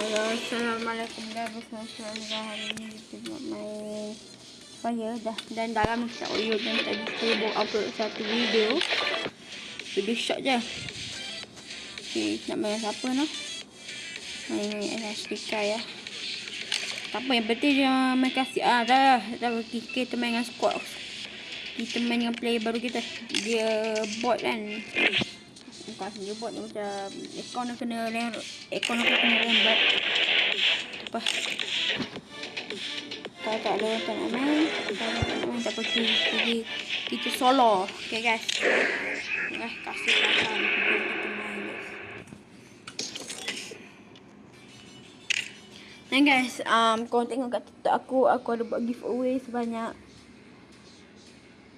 Hello, Assalamualaikum guys. Bersama hari ini kita nak main Fire dah dan dalam tak oyo dan tadi saya buat upload satu video. Video shot je. Okay, nak main siapa no? Main SSPK ya. Tak apa yang penting dia main kasih ah dah dah kita main dengan squad. Kita main dengan player baru kita. Dia bot kan bukan dia buat dia macam ekor nak kena ekor nak kena lembat apa kalau tak ada tak nak main kalau tak main tak pergi pergi kita solo. Okay guys. Eh kasih makan. Dan guys, um, kau tengok kat TikTok aku, aku ada buat giveaway sebanyak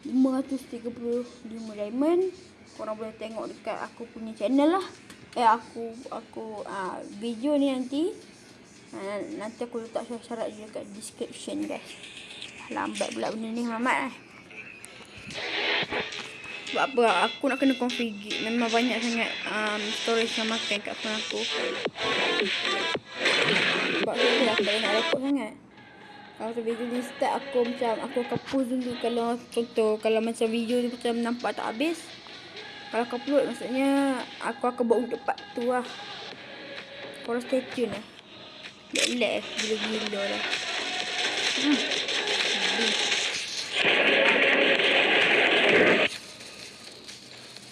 535 diamond korang boleh tengok dekat aku punya channel lah. Eh aku aku uh, video ni nanti. Uh, nanti aku letak syarat-syarat je dekat description guys. Lambat pula benda ni Muhammad eh. sebab apa? Aku nak kena configure memang banyak sangat um, storage yang makan kat phone aku. Sebab tu lah tak nak rekod sangat. Kalau tu video ni start aku macam aku akan post dulu kalau contoh kalau macam video tu macam nampak tak habis kalau kau upload maksudnya aku akan buat untuk part tu lah. Korang stay tune lah. Lag-lag eh. Gila-gila lah. Hmm.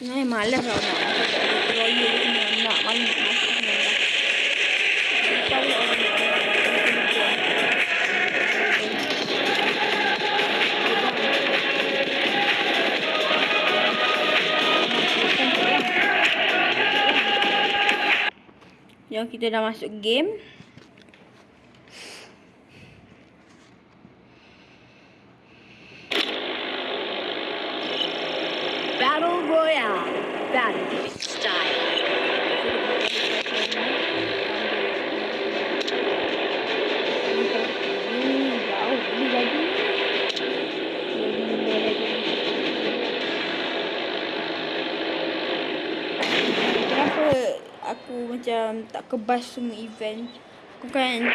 Sebenarnya malas lah nak. Royal ni kita dah masuk game. Battle Royale. Battle style. Aku macam tak kebas semua event. Aku kan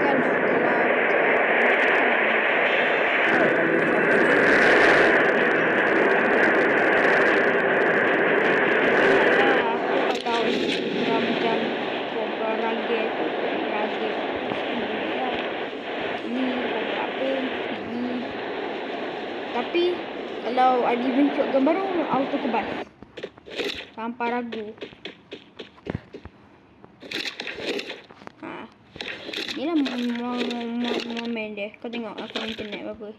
kan Tapi kalau ada event shotgun baru auto kebas tanpa ragu ha. Ni lah momen dia. Kau tengok aku internet berapa?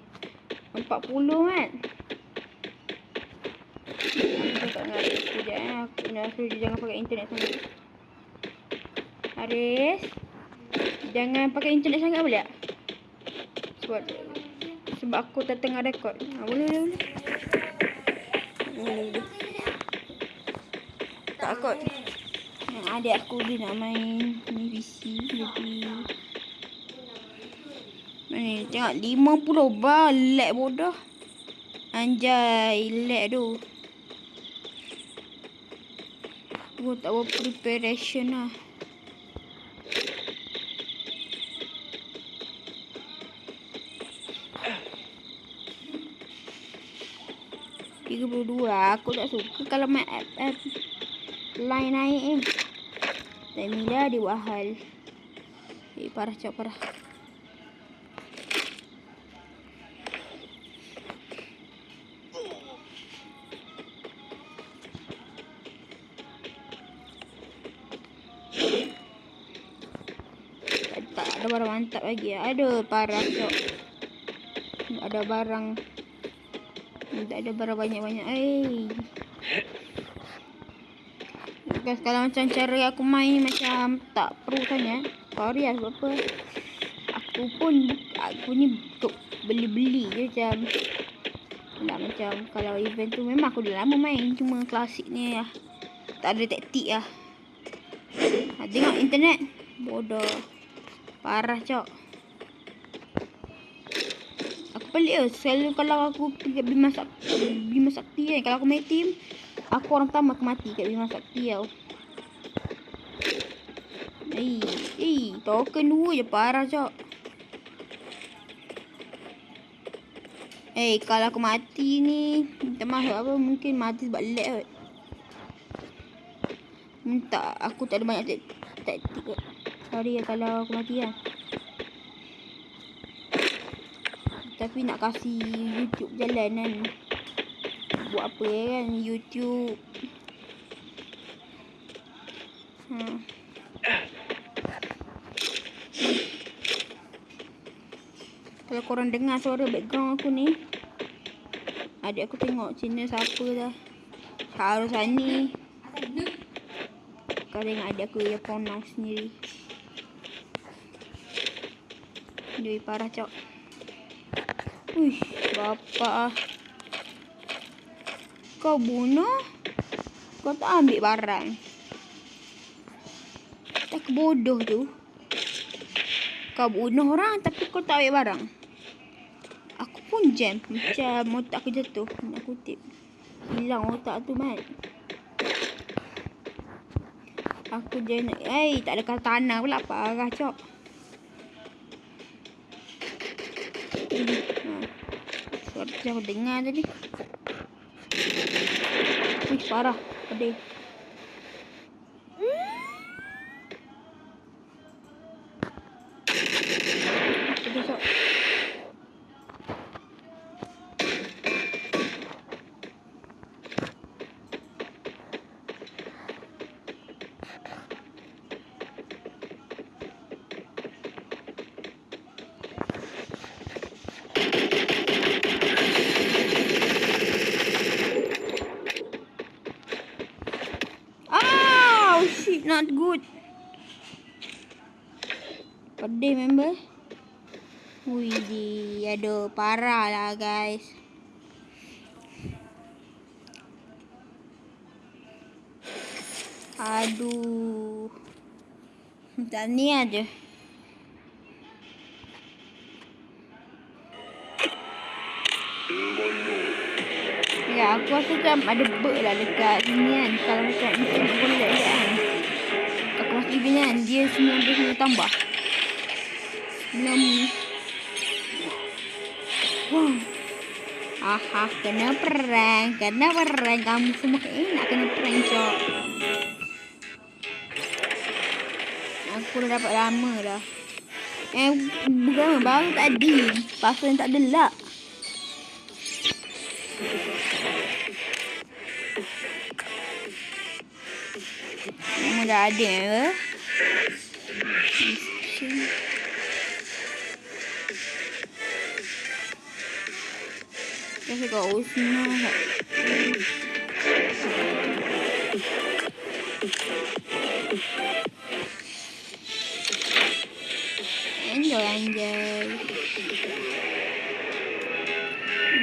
40 kan? Aku tak nak sekejap eh. Aku nak suruh dia jangan pakai internet sangat. Haris jangan pakai internet sangat boleh tak? Sebab sebab aku tak tengah rekod ha, boleh boleh boleh. Boleh boleh. Tak kot. Yang adik aku dia nak main ni PC jadi Mana tengok 50 bar lag bodoh. Anjay lag tu. Aku tak buat preparation lah. Tiga puluh dua. Aku tak suka kalau main app line naik eh. Dan Mila di wahal. Eh parah cak parah. Ada barang mantap lagi. Ada parah cak. Ada barang. Tak ada barang banyak-banyak. Eh guys kalau macam cara aku main macam tak perlu sangat. Sorry lah sebab apa? Aku pun aku ni beli-beli je macam. Nak macam kalau event tu memang aku dah lama main. Cuma klasik ni lah. Tak ada taktik lah. Tengok internet. Bodoh parah cok aku pelik lah selalu kalau aku pergi Bima Sakti, Bima Sakti kan kalau aku main team Aku orang pertama aku mati kat Bima Sakti tau. Eh, eh, token dua je parah, Cok. Eh, kalau aku mati ni, minta maaf apa, mungkin mati sebab lag kot. Minta, aku tak ada banyak tak taktik kot. Sorry ya kalau aku mati kan. Tapi nak kasih YouTube jalan kan. Buat apa kan, YouTube. Hmm. Kalau korang dengar suara background aku ni Adik aku tengok channel siapa dah Harus ni Kau tengok adik aku yang pronounce sendiri Dia parah cok Uish, bapak ah. Kau bunuh Kau tak ambil barang Tak bodoh tu kau bunuh orang tapi kau tak ambil barang. Aku pun jam macam otak aku jatuh. Nak kutip. Hilang otak tu mat. Aku je nak Eh tak ada kata tanah pula Parah cok ha. Tu aku dengar tadi Ih parah. Pedih not good. Pedih member. Wih, di ada parah lah guys. Aduh. Tak ni aja. Ya, aku rasa macam ada bug lah dekat sini kan. Kalau macam internet boleh kan ni kan dia semua dia kena tambah. Enam. Wow. Aha, kena perang, kena perang kamu semua eh nak kena perang cok. Aku dah dapat lama dah. Eh, bukan baru tadi. Pasal tak ada lak. Dah ada ya. Kasi ko usna. Enjoy, enjoy.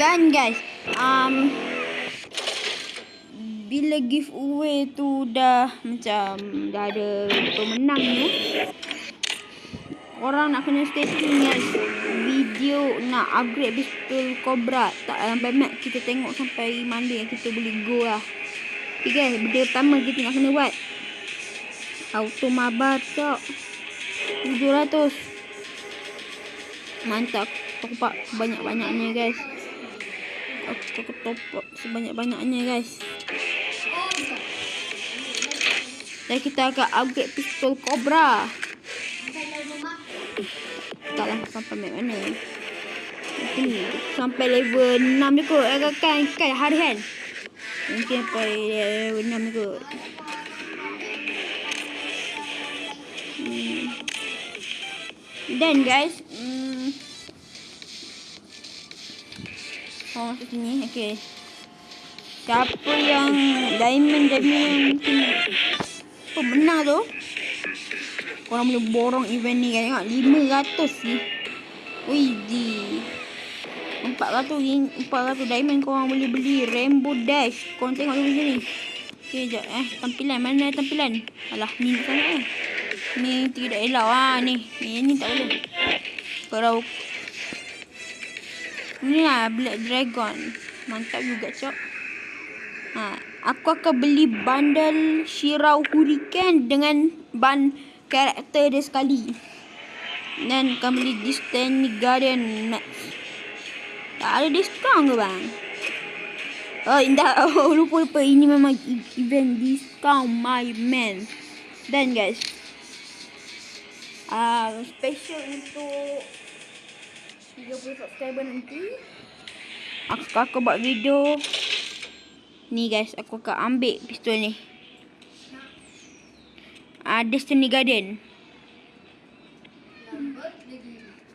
Dan guys, um, bila giveaway tu dah macam dah ada pemenang ni orang nak kena stay video nak upgrade pistol cobra. Tak sampai max kita tengok sampai mana yang kita boleh go lah. Ok guys benda pertama kita nak kena buat auto mabar cok 700 mantap aku pak banyak-banyaknya guys. Aku top sebanyak-banyaknya guys dan kita akan upgrade pistol Cobra. Taklah sampai map mana. Ini sampai level 6 je kot. Eh, kan, kan hari kan. Mungkin sampai level 6 je kot. Hmm. Dan guys. Hmm. Oh, masuk sini. Okay. Siapa yang diamond diamond mungkin pemenang tu? Korang boleh borong event ni kan? Tengok 500 ni. Wih di. 400 400 diamond korang boleh beli Rainbow Dash. Korang tengok dulu sini. Okay sekejap eh. Tampilan mana tampilan? Alah ni sangat eh? Ni tidak elok. Lah ni. Ni, ni tak boleh. Kalau Ni lah Black Dragon. Mantap juga cok. Ha aku akan beli bundle Shirau Hurricane dengan ban karakter dia sekali. Dan akan beli Disney Guardian Max. Tak ada diskaun ke bang? Oh, indah. Oh, lupa lupa. Ini memang e- event diskaun my man. Dan guys. Uh, special untuk 30 subscriber nanti. Aku aku buat video. Ni guys, aku akan ambil pistol ni. Ah, uh, Destiny Guardian.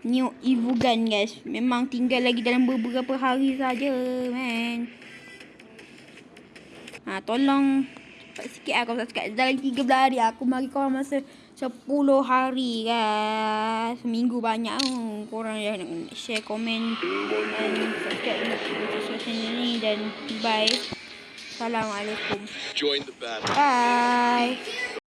New Evo Gun guys. Memang tinggal lagi dalam beberapa hari saja, man. Ha, tolong cepat sikit lah kalau. Dah lagi 13 hari. Aku bagi korang masa 10 hari guys. Seminggu banyak oh. Korang jangan share, komen dan subscribe channel ni. Dan bye. Assalamualaikum. Join the battle. Bye.